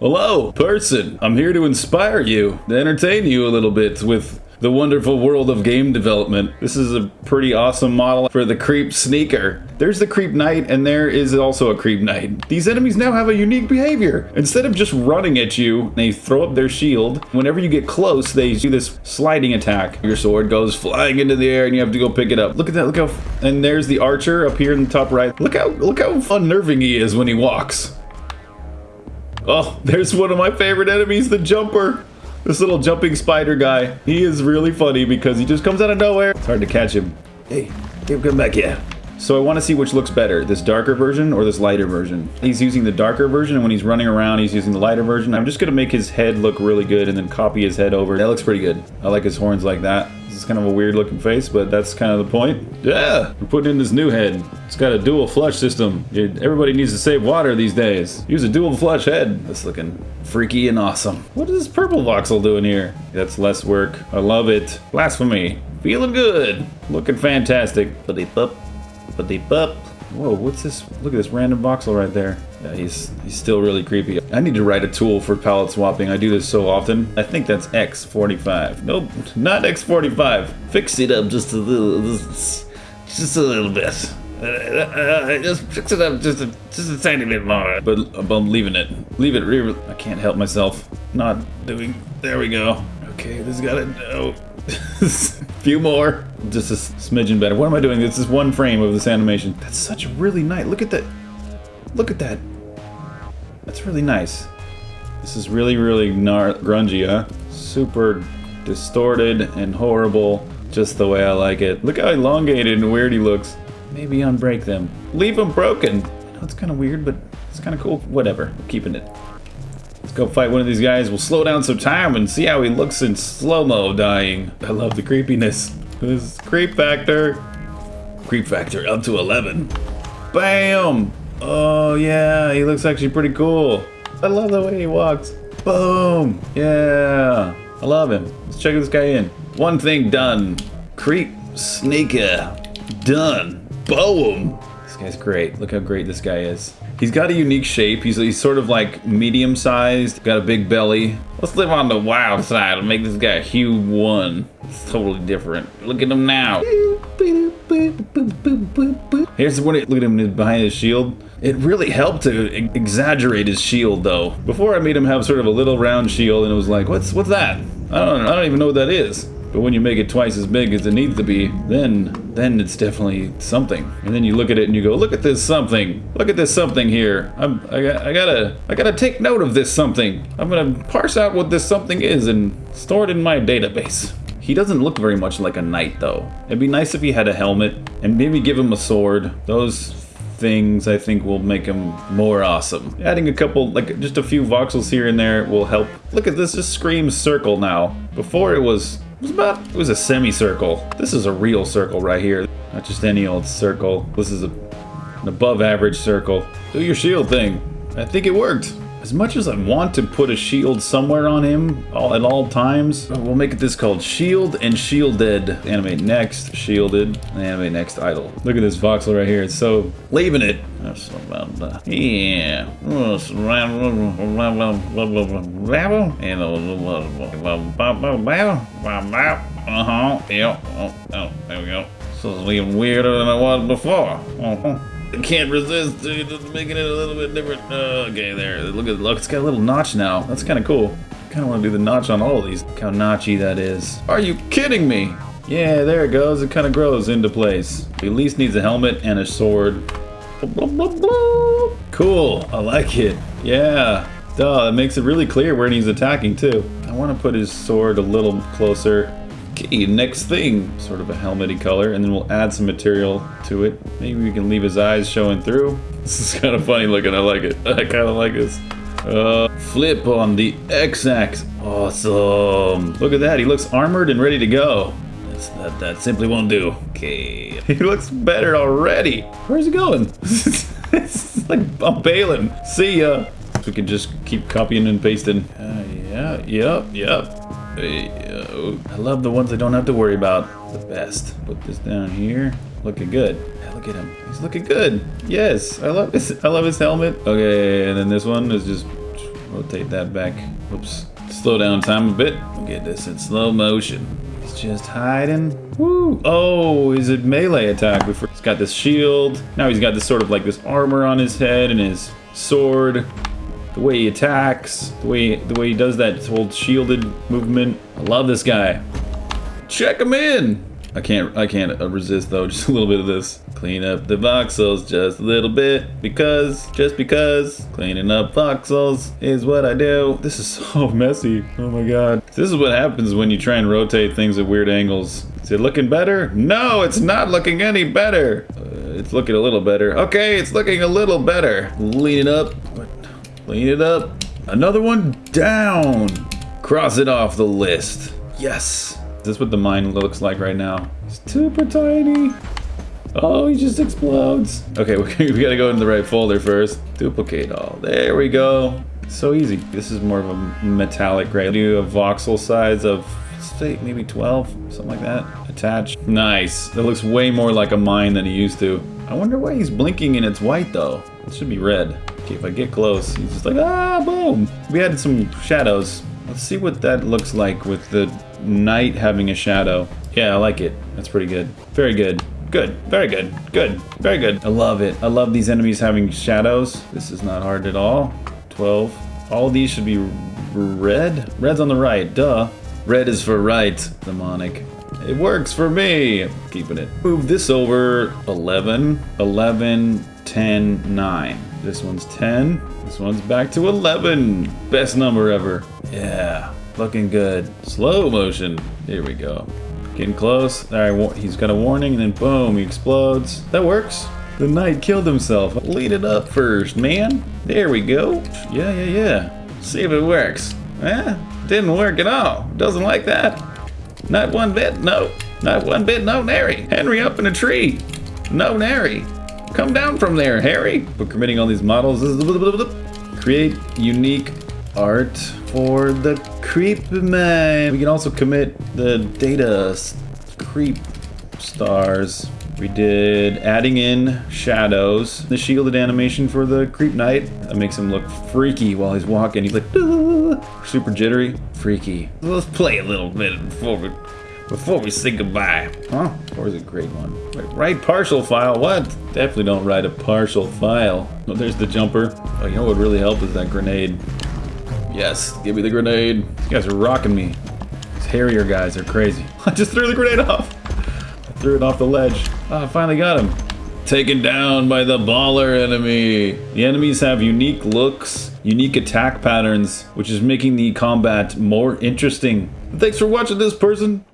Hello, person. I'm here to inspire you, to entertain you a little bit with the wonderful world of game development. This is a pretty awesome model for the Creep Sneaker. There's the Creep Knight, and there is also a Creep Knight. These enemies now have a unique behavior. Instead of just running at you, they throw up their shield. Whenever you get close, they do this sliding attack. Your sword goes flying into the air, and you have to go pick it up. Look at that, look how... And there's the archer up here in the top right. Look how, look how unnerving he is when he walks. Oh, there's one of my favorite enemies, the jumper. This little jumping spider guy. He is really funny because he just comes out of nowhere. It's hard to catch him. Hey, hey, come back here. So I want to see which looks better, this darker version or this lighter version. He's using the darker version, and when he's running around, he's using the lighter version. I'm just going to make his head look really good and then copy his head over. That looks pretty good. I like his horns like that. This is kind of a weird looking face, but that's kind of the point. Yeah, we're putting in this new head. It's got a dual flush system. Everybody needs to save water these days. Use a dual flush head. That's looking freaky and awesome. What is this purple voxel doing here? That's less work. I love it. Blasphemy. Feeling good. Looking fantastic. Up. Ba-deep up. Whoa, what's this? Look at this random voxel right there. Yeah, he's he's still really creepy. I need to write a tool for palette swapping. I do this so often. I think that's X45. Nope, not X45. Fix it up just a little, just, a little bit. Uh, uh, just fix it up just a, just a tiny bit more. But I'm leaving it. Leave it. I can't help myself. Not doing. There we go. Okay, this got it. No. Few more. Just a smidgen better. What am I doing? This is one frame of this animation. That's such a really nice. Look at that. Look at that. That's really nice. This is really, really grungy, huh? Super distorted and horrible, just the way I like it. Look how elongated and weird he looks. Maybe unbreak them. Leave them broken. I know it's kind of weird, but it's kind of cool. Whatever. I'm keeping it. Go fight one of these guys. We'll slow down some time and see how he looks in slow-mo dying. I love the creepiness. This creep factor. Creep factor up to 11. Bam! Oh yeah, he looks actually pretty cool. I love the way he walks. Boom! Yeah! I love him. Let's check this guy in. One thing done. Creep sneaker. Done. Boom! This guy's great. Look how great this guy is. He's got a unique shape. He's, he's sort of like medium sized, got a big belly. Let's live on the wild side and make this guy Hue 1. It's totally different. Look at him now. Here's what it, look at him behind his shield. It really helped to exaggerate his shield though. Before I made him have sort of a little round shield and it was like, what's what's that? I don't I don't even know what that is. But when you make it twice as big as it needs to be, then then it's definitely something. And then you look at it and you go, look at this something. Look at this something here. I'm, I, I gotta I gotta take note of this something. I'm gonna parse out what this something is and store it in my database. He doesn't look very much like a knight though. It'd be nice if he had a helmet and maybe give him a sword. Those things I think will make him more awesome. Adding a couple, like just a few voxels here and there will help. Look at this, just screams circle now. Before it was was about, it was a semicircle. This is a real circle right here. Not just any old circle. This is a, an above average circle. Do your shield thing. I think it worked. As much as I want to put a shield somewhere on him all, at all times, we'll make this called Shield and Shielded. Animate next, Shielded, animate next idle. Look at this voxel right here. It's so leaving it. That's about yeah. Uh-huh. Yep. Oh, oh, there we go. This is even weirder than I was before. Uh-huh can't resist dude, just making it a little bit different. Uh, okay, there. Look at look, it's got a little notch now. That's kind of cool. Kind of want to do the notch on all of these. Look how notchy that is. Are you kidding me? Yeah, there it goes. It kind of grows into place. He at least needs a helmet and a sword. Cool. I like it. Yeah. Duh, it makes it really clear where he's attacking too. I want to put his sword a little closer. Okay, next thing, sort of a helmety color, and then we'll add some material to it. Maybe we can leave his eyes showing through. This is kind of funny looking, I like it. I kind of like this. Uh, flip on the X-axis. Awesome. Look at that, he looks armored and ready to go. That's, that, that simply won't do. Okay, he looks better already. Where's he going? it's like I'm bailing. See ya. We can just keep copying and pasting. Uh, yeah, yep, yep. I love the ones I don't have to worry about. The best. Put this down here. Looking good. Look at him. He's looking good. Yes, I love his. I love his helmet. Okay, and then this one is just rotate that back. Oops. Slow down time a bit. Get this in slow motion. He's just hiding. Woo! Oh, is it melee attack? Before he's got this shield. Now he's got this sort of like this armor on his head and his sword. The way he attacks, the way the way he does that whole shielded movement. I love this guy. Check him in. I can't I can't uh, resist though. Just a little bit of this. Clean up the voxels just a little bit because just because cleaning up voxels is what I do. This is so messy. Oh my god. This is what happens when you try and rotate things at weird angles. Is it looking better? No, it's not looking any better. Uh, it's looking a little better. Okay, it's looking a little better. Lean it up. Clean it up. Another one down. Cross it off the list. Yes. Is this what the mine looks like right now? It's super tiny. Oh, he just explodes. Okay, we gotta go in the right folder first. Duplicate all. There we go. So easy. This is more of a metallic gray. Do a voxel size of say maybe 12, something like that. Attached. Nice. That looks way more like a mine than he used to. I wonder why he's blinking and it's white though. It should be red. Okay, if I get close, he's just like, ah, boom. We added some shadows. Let's see what that looks like with the knight having a shadow. Yeah, I like it. That's pretty good. Very good. Good. Very good. Good. Very good. I love it. I love these enemies having shadows. This is not hard at all. 12. All these should be red. Red's on the right. Duh. Red is for right. Demonic. It works for me. Keeping it. Move this over. 11. 11. 10. 9. This one's 10. This one's back to 11. Best number ever. Yeah, looking good. Slow motion. Here we go. Getting close. All right, he's got a warning, and then boom, he explodes. That works. The knight killed himself. Lead it up first, man. There we go. Yeah, yeah, yeah. See if it works. Eh, didn't work at all. Doesn't like that. Not one bit, no. Not one bit, no, nary. Henry up in a tree. No, nary. Come down from there, Harry. We're committing all these models. Create unique art for the creep man. We can also commit the data creep stars. We did adding in shadows, the shielded animation for the creep knight. That makes him look freaky while he's walking. He's like, super jittery, freaky. Let's play a little bit before we before we say goodbye. Huh? Or is it grade one? Wait, write partial file. What? Definitely don't write a partial file. Oh, there's the jumper. Oh, you know what would really help is that grenade. Yes, give me the grenade. You guys are rocking me. These Harrier guys are crazy. I just threw the grenade off. Threw it off the ledge. Oh, I finally got him. Taken down by the baller enemy. The enemies have unique looks, unique attack patterns, which is making the combat more interesting. Thanks for watching this person.